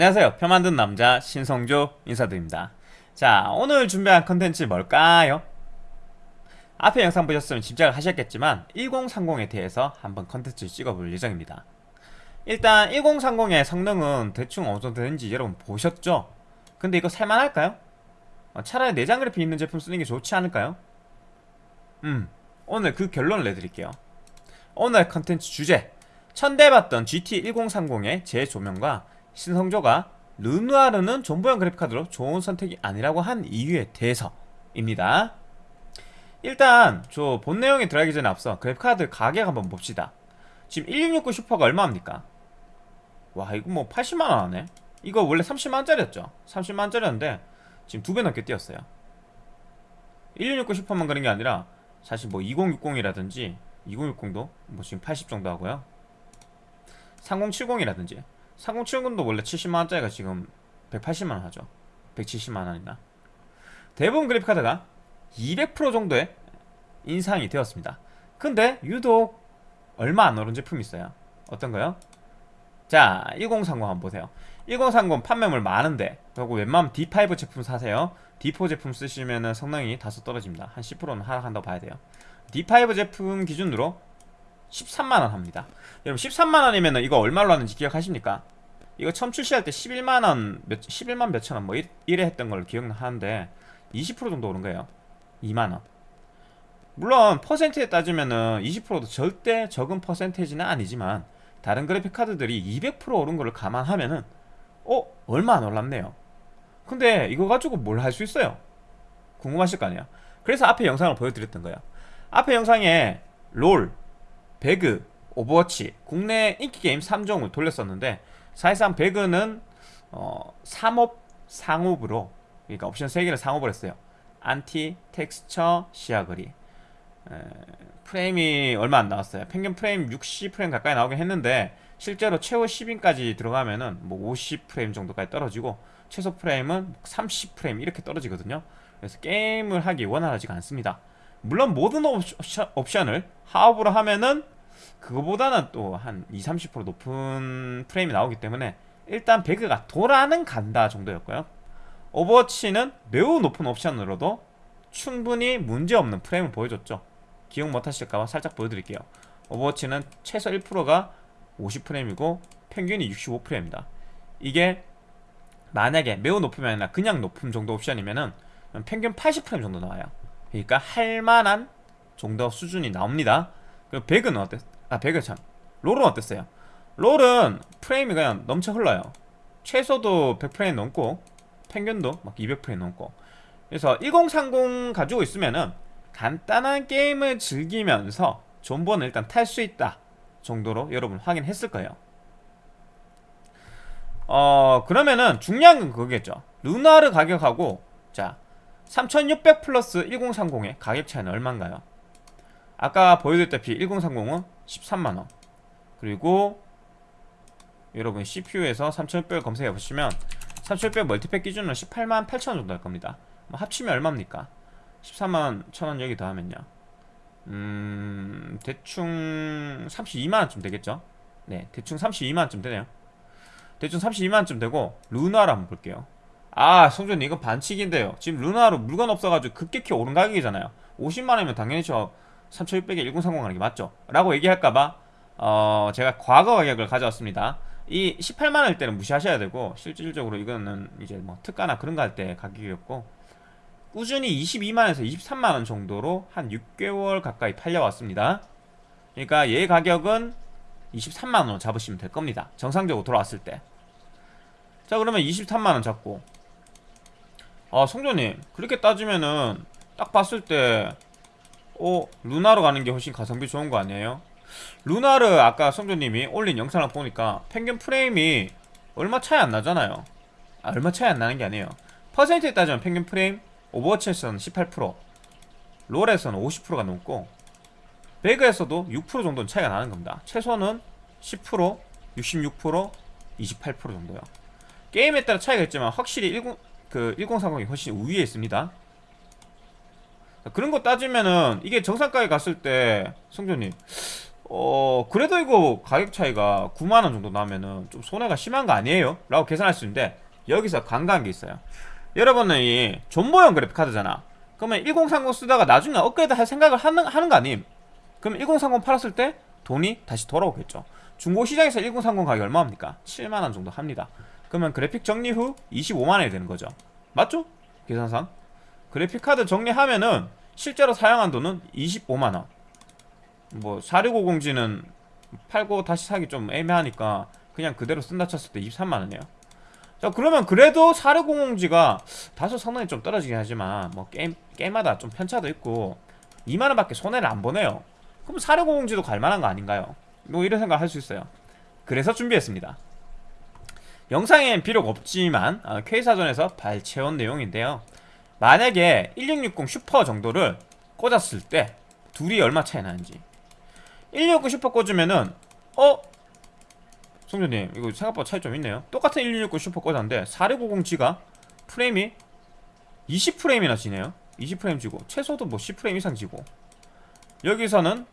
안녕하세요 표 만든 남자 신성조 인사드립니다 자 오늘 준비한 컨텐츠 뭘까요? 앞에 영상 보셨으면 짐작을 하셨겠지만 1030에 대해서 한번 컨텐츠 찍어볼 예정입니다 일단 1030의 성능은 대충 어느 정도 되는지 여러분 보셨죠? 근데 이거 살만할까요? 어, 차라리 내장 그래픽 있는 제품 쓰는 게 좋지 않을까요? 음 오늘 그 결론을 내드릴게요 오늘 컨텐츠 주제 천대받던 GT1030의 재조명과 신성조가 르누아르는 존버형 그래픽카드로 좋은 선택이 아니라고 한 이유에 대해서입니다. 일단 저 본 내용에 들어가기 전에 앞서 그래픽카드 가격 한번 봅시다. 지금 1669 슈퍼가 얼마입니까? 와 이거 뭐 80만원 하네. 이거 원래 30만원짜리였죠? 30만원짜리였는데 지금 두 배 넘게 뛰었어요. 1669 슈퍼만 그런 게 아니라 사실 뭐 2060이라든지 2060도 뭐 지금 80 정도 하고요. 3070이라든지 3070도 원래 70만원짜리가 지금 180만원 하죠. 170만원이나. 대부분 그래픽카드가 200% 정도의 인상이 되었습니다. 근데 유독 얼마 안 오른 제품이 있어요. 어떤거요? 자 1030 한번 보세요. 1030 판매물 많은데 그리고 웬만하면 D5 제품 사세요. D4 제품 쓰시면 성능이 다소 떨어집니다. 한 10%는 하락한다고 봐야 돼요. D5 제품 기준으로 13만원 합니다 여러분 13만원이면 이거 얼마로 하는지 기억하십니까? 이거 처음 출시할 때 11만원 몇, 11만 몇천원 뭐 이래 했던 걸로 기억하는데 20% 정도 오른 거예요 2만원 물론 퍼센트에 따지면은 20%도 절대 적은 퍼센테이지는 아니지만 다른 그래픽 카드들이 200% 오른 거를 감안하면은 어? 얼마 안 올랐네요 근데 이거 가지고 뭘 할 수 있어요? 궁금하실 거 아니에요 그래서 앞에 영상을 보여드렸던 거예요 앞에 영상에 롤, 배그, 오버워치 국내 인기게임 3종을 돌렸었는데 사실상 배그는 어, 3업 상업으로 그러니까 옵션 3개를 상업을 했어요. 안티, 텍스처, 시야거리. 에, 프레임이 얼마 안 나왔어요. 평균 프레임 60프레임 가까이 나오긴 했는데 실제로 최고 10인까지 들어가면 은 뭐 50프레임 정도까지 떨어지고 최소 프레임은 30프레임 이렇게 떨어지거든요. 그래서 게임을 하기 원활하지가 않습니다 물론 모든 옵션, 옵션 을 하업으로 하면은 그거보다는 또 한 20, 30% 높은 프레임이 나오기 때문에 일단 배그가 돌아는 간다 정도였고요. 오버워치는 매우 높은 옵션으로도 충분히 문제없는 프레임을 보여줬죠. 기억 못하실까봐 살짝 보여드릴게요. 오버워치는 최소 1%가 50프레임이고 평균이 65프레임입니다. 이게 만약에 매우 높으면 그냥 높음 정도 옵션이면은 평균 80프레임 정도 나와요 그러니까 할만한 정도 수준이 나옵니다 그리고 배그는 어땠? 아 배그 참 롤은 어땠어요? 롤은 프레임이 그냥 넘쳐 흘러요 최소도 100프레임 넘고 평균도 막 200프레임 넘고 그래서 1030 가지고 있으면은 간단한 게임을 즐기면서 존버는 일단 탈 수 있다 정도로 여러분 확인했을 거예요 어 그러면은 중요한 건 그거겠죠 루나르 가격하고 자 3600 플러스 1030의 가격 차이는 얼마인가요? 아까 보여드렸다시피 1030은 13만원 그리고 여러분 CPU에서 3600을 검색해 보시면 3600 멀티팩 기준으로 18만 8천원 정도 할 겁니다 뭐 합치면 얼마입니까? 14만 1천원 여기 더하면요 음... 대충 32만원쯤 되겠죠? 네 대충 32만원쯤 되네요 대충 32만원쯤 되고 루나를 한번 볼게요 아 성준님 이거 반칙인데요. 지금 루나로 물건 없어가지고 급격히 오른 가격이잖아요. 50만원이면 당연히 저 3600에 1030 하는 게 맞죠? 라고 얘기할까봐 어 제가 과거 가격을 가져왔습니다. 이 18만원일 때는 무시하셔야 되고 실질적으로 이거는 이제 뭐 특가나 그런 거 할 때 가격이었고 꾸준히 22만원에서 23만원 정도로 한 6개월 가까이 팔려왔습니다. 그러니까 얘 가격은 23만원으로 잡으시면 될 겁니다. 정상적으로 돌아왔을 때자 그러면 23만원 잡고 아 성조님 그렇게 따지면은 딱 봤을 때 어? 루나로 가는 게 훨씬 가성비 좋은 거 아니에요? 루나르 아까 성조님이 올린 영상을 보니까 평균 프레임이 얼마 차이 안 나잖아요 아, 얼마 차이 안 나는 게 아니에요 퍼센트에 따지면 평균 프레임 오버워치에서는 18% 롤에서는 50%가 넘고 배그에서도 6% 정도는 차이가 나는 겁니다 최소는 10% 66% 28% 정도요 게임에 따라 차이가 있지만 확실히 10, 그 1030이 훨씬 우위에 있습니다 그런 거 따지면은 이게 정상가에 갔을 때 성조님 어 그래도 이거 가격 차이가 9만원 정도 나면은 좀 손해가 심한 거 아니에요? 라고 계산할 수 있는데 여기서 간과한 게 있어요 여러분은 이 존버형 그래픽카드잖아 그러면 1030 쓰다가 나중에 업그레이드 할 생각을 하는, 하는 거 아님? 그럼 1030 팔았을 때 돈이 다시 돌아오겠죠 중고 시장에서 1030 가격이 얼마입니까? 7만원 정도 합니다 그러면 그래픽 정리 후 25만원이 되는 거죠. 맞죠? 계산상. 그래픽카드 정리하면은 실제로 사용한 돈은 25만원. 뭐 4650G는 팔고 다시 사기 좀 애매하니까 그냥 그대로 쓴다 쳤을 때 23만원이에요. 자 그러면 그래도 4650G가 다소 성능이 좀 떨어지긴 하지만 뭐 게임, 게임마다 좀 편차도 있고 2만원밖에 손해를 안 보네요. 그럼 4650G도 갈만한 거 아닌가요? 뭐 이런 생각 할 수 있어요. 그래서 준비했습니다 영상엔 비록 없지만 어, K사전에서 발췌한 내용인데요. 만약에 1660 슈퍼 정도를 꽂았을 때 둘이 얼마 차이 나는지. 1660 슈퍼 꽂으면은 어? 송조님 이거 생각보다 차이 좀 있네요. 똑같은 1660 슈퍼 꽂았는데 4650G가 프레임이 20프레임이나 지네요. 20프레임 지고 최소도 뭐 10프레임 이상 지고. 여기서는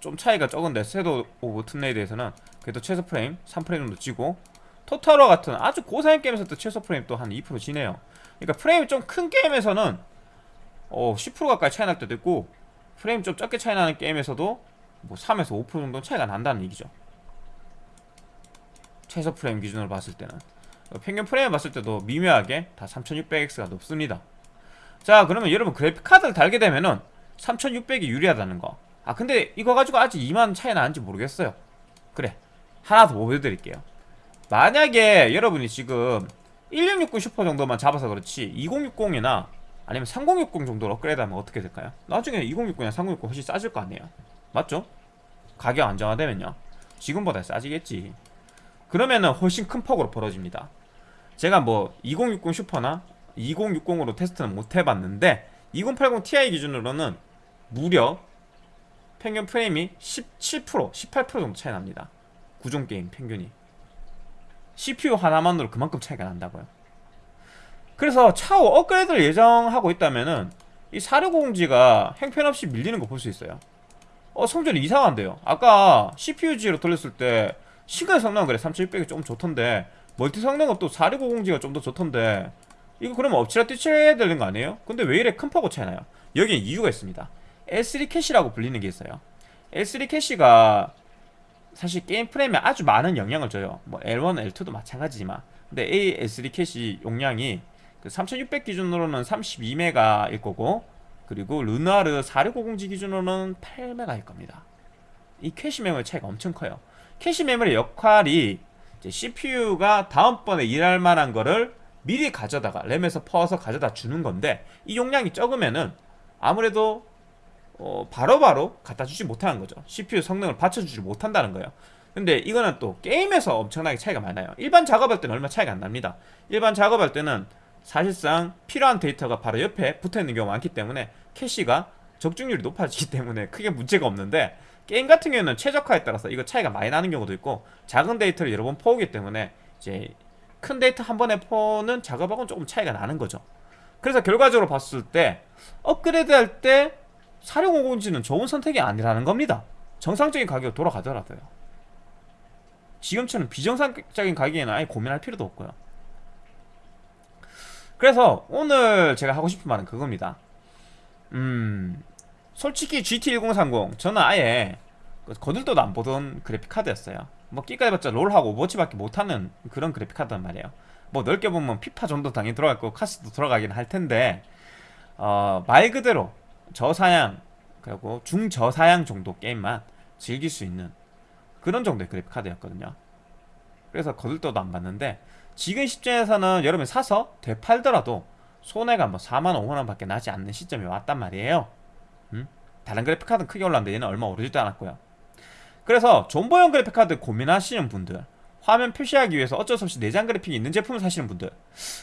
좀 차이가 적은데 Shadow of Tomb Raider에서는 그래도 최소 프레임 3프레임 정도 지고 Total War 같은 아주 고사양 게임에서도 최소 프레임 또 한 2% 지네요. 그러니까 프레임이 좀 큰 게임에서는 어, 10% 가까이 차이 날 때도 있고 프레임 좀 적게 차이 나는 게임에서도 뭐 3에서 5% 정도 차이가 난다는 얘기죠. 최소 프레임 기준으로 봤을 때는. 평균 프레임 봤을 때도 미묘하게 다 3600X가 높습니다. 자 그러면 여러분 그래픽카드를 달게 되면은 3600이 유리하다는 거 아 근데 이거 가지고 아직 2만 차이 나는지 모르겠어요. 그래 하나 더 보여드릴게요 만약에 여러분이 지금 1660 슈퍼 정도만 잡아서 그렇지 2060이나 아니면 3060 정도로 업그레이드하면 어떻게 될까요? 나중에 2060이나 3060 훨씬 싸질 거 아니에요. 맞죠? 가격 안정화되면요. 지금보다 싸지겠지. 그러면은 훨씬 큰 폭으로 벌어집니다. 제가 뭐 2060 슈퍼나 2060으로 테스트는 못 해봤는데 2080 Ti 기준으로는 무려 평균 프레임이 17% 18% 정도 차이 납니다. 구종 게임 평균이 CPU 하나만으로 그만큼 차이가 난다고요. 그래서 차후 업그레이드를 예정하고 있다면은 이 4650G가 행편없이 밀리는 거 볼 수 있어요. 어 성전이 이상한데요. 아까 CPU-G로 돌렸을 때 시간 성능은 그래. 3600이 좀 좋던데 멀티 성능은 또 4650G가 좀 더 좋던데 이거 그러면 엎치락뒤치락해야 되는 거 아니에요? 근데 왜 이래 큰 폭으로 차이나요? 여기에 이유가 있습니다. L3 캐시라고 불리는 게 있어요. L3 캐시가 사실 게임 프레임에 아주 많은 영향을 줘요. 뭐 L1, L2도 마찬가지지만. 근데 L3 캐시 용량이 그 3600 기준으로는 32메가일 거고 그리고 르누아르 4650G 기준으로는 8메가일 겁니다. 이 캐시 메모리 차이가 엄청 커요. 캐시 메모리 역할이 CPU가 다음번에 일할 만한 거를 미리 가져다가 램에서 퍼서 가져다 주는 건데 이 용량이 적으면은 아무래도 어, 바로바로 갖다 주지 못하는 거죠. CPU 성능을 받쳐주지 못한다는 거예요. 근데 이거는 또 게임에서 엄청나게 차이가 많이 나요. 일반 작업할 때는 얼마 차이가 안 납니다. 일반 작업할 때는 사실상 필요한 데이터가 바로 옆에 붙어있는 경우가 많기 때문에 캐시가 적중률이 높아지기 때문에 크게 문제가 없는데 게임 같은 경우는 최적화에 따라서 이거 차이가 많이 나는 경우도 있고 작은 데이터를 여러 번 퍼오기 때문에 이제 큰 데이터 한 번에 퍼는 작업하고는 조금 차이가 나는 거죠. 그래서 결과적으로 봤을 때 업그레이드 할때 4650G는 좋은 선택이 아니라는 겁니다. 정상적인 가격 돌아가더라도요. 지금처럼 비정상적인 가격에는 아예 고민할 필요도 없고요. 그래서 오늘 제가 하고 싶은 말은 그겁니다. 음 솔직히 GT1030 저는 아예 그 거들떠도 안 보던 그래픽카드였어요. 뭐 기껏해봤자 롤하고 오버워치밖에 못하는 그런 그래픽카드란 말이에요. 뭐 넓게 보면 피파 정도 당연히 들어갈 거고 카스도 들어가긴 할 텐데 어, 말 그대로 저사양 그리고 중저사양 정도 게임만 즐길 수 있는 그런 정도의 그래픽 카드였거든요. 그래서 거들떠도 안 봤는데 지금 시점에서는 여러분이 사서 되팔더라도 손해가 뭐 4만 5만원 밖에 나지 않는 시점이 왔단 말이에요. 음? 다른 그래픽카드는 크게 올랐는데 얘는 얼마 오르지도 않았고요. 그래서 존버형 그래픽카드 고민하시는 분들 화면 표시하기 위해서 어쩔 수 없이 내장 그래픽이 있는 제품을 사시는 분들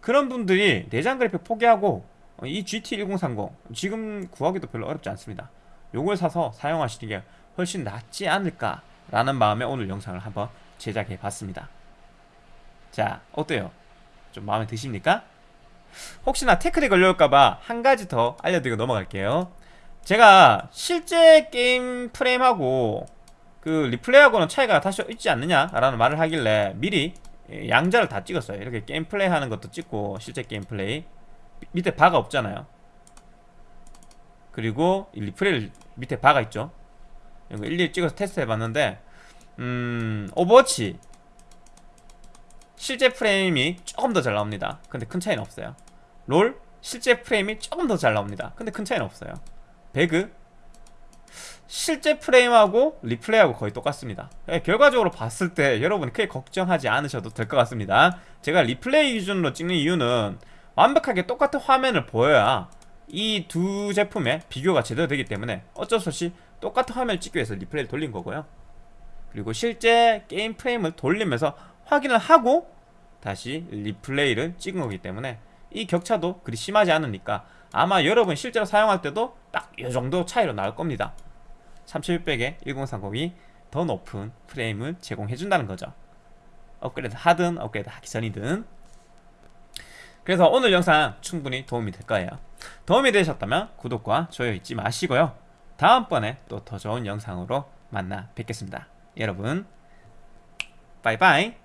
그런 분들이 내장 그래픽 포기하고 이 GT1030 지금 구하기도 별로 어렵지 않습니다 요걸 사서 사용하시는 게 훨씬 낫지 않을까 라는 마음에 오늘 영상을 한번 제작해 봤습니다 자 어때요? 좀 마음에 드십니까? 혹시나 태클이 걸려올까봐 한 가지 더 알려드리고 넘어갈게요 제가 실제 게임 프레임하고 그 리플레이하고는 차이가 다소 있지 않느냐라는 말을 하길래 미리 예, 양자를 다 찍었어요. 이렇게 게임 플레이 하는 것도 찍고 실제 게임 플레이 미- 밑에 바가 없잖아요. 그리고 이 리플레이 밑에 바가 있죠. 이거 일일이 찍어서 테스트 해봤는데 음 오버워치 실제 프레임이 조금 더 잘 나옵니다. 근데 큰 차이는 없어요. 롤 실제 프레임이 조금 더 잘 나옵니다. 근데 큰 차이는 없어요. 배그 실제 프레임하고 리플레이하고 거의 똑같습니다. 예, 결과적으로 봤을 때 여러분 크게 걱정하지 않으셔도 될 것 같습니다. 제가 리플레이 기준으로 찍는 이유는 완벽하게 똑같은 화면을 보여야 이 두 제품의 비교가 제대로 되기 때문에 어쩔 수 없이 똑같은 화면을 찍기 위해서 리플레이를 돌린 거고요. 그리고 실제 게임 프레임을 돌리면서 확인을 하고 다시 리플레이를 찍은 거기 때문에 이 격차도 그리 심하지 않으니까 아마 여러분 실제로 사용할 때도 딱 이 정도 차이로 나올 겁니다. 3600에 1030이 더 높은 프레임을 제공해 준다는 거죠. 업그레이드 하든 업그레이드 하기 전이든 그래서 오늘 영상 충분히 도움이 될 거예요. 도움이 되셨다면 구독과 좋아요 잊지 마시고요. 다음번에 또 더 좋은 영상으로 만나 뵙겠습니다. 여러분, 바이바이.